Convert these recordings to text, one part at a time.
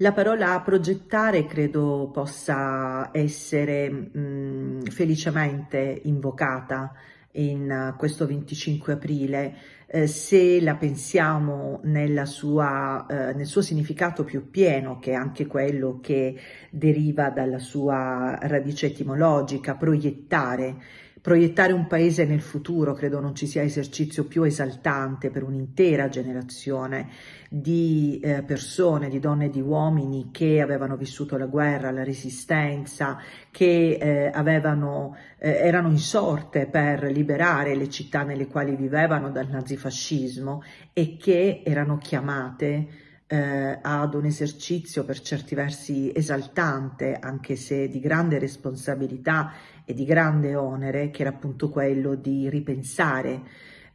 La parola progettare credo possa essere mh, felicemente invocata in questo 25 aprile. Eh, se la pensiamo sua, eh, nel suo significato più pieno, che è anche quello che deriva dalla sua radice etimologica, proiettare Proiettare un paese nel futuro credo non ci sia esercizio più esaltante per un'intera generazione di eh, persone, di donne e di uomini che avevano vissuto la guerra, la resistenza, che eh, avevano, eh, erano insorte per liberare le città nelle quali vivevano dal nazifascismo e che erano chiamate eh, ad un esercizio per certi versi esaltante, anche se di grande responsabilità e di grande onere, che era appunto quello di ripensare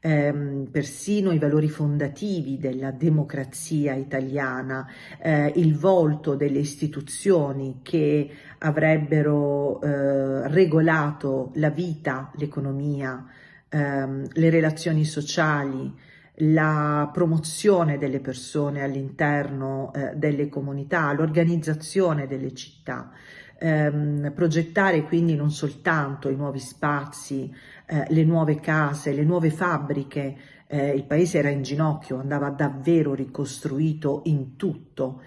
ehm, persino i valori fondativi della democrazia italiana, eh, il volto delle istituzioni che avrebbero eh, regolato la vita, l'economia, ehm, le relazioni sociali, la promozione delle persone all'interno eh, delle comunità, l'organizzazione delle città, ehm, progettare quindi non soltanto i nuovi spazi, eh, le nuove case, le nuove fabbriche, eh, il paese era in ginocchio, andava davvero ricostruito in tutto,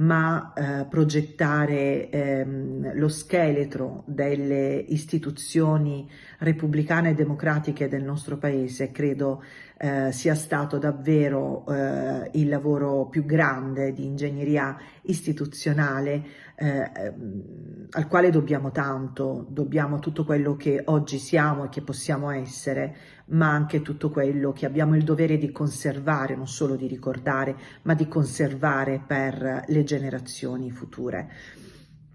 ma eh, progettare ehm, lo scheletro delle istituzioni repubblicane e democratiche del nostro paese credo eh, sia stato davvero eh, il lavoro più grande di ingegneria istituzionale eh, ehm, al quale dobbiamo tanto, dobbiamo tutto quello che oggi siamo e che possiamo essere, ma anche tutto quello che abbiamo il dovere di conservare, non solo di ricordare, ma di conservare per le generazioni future.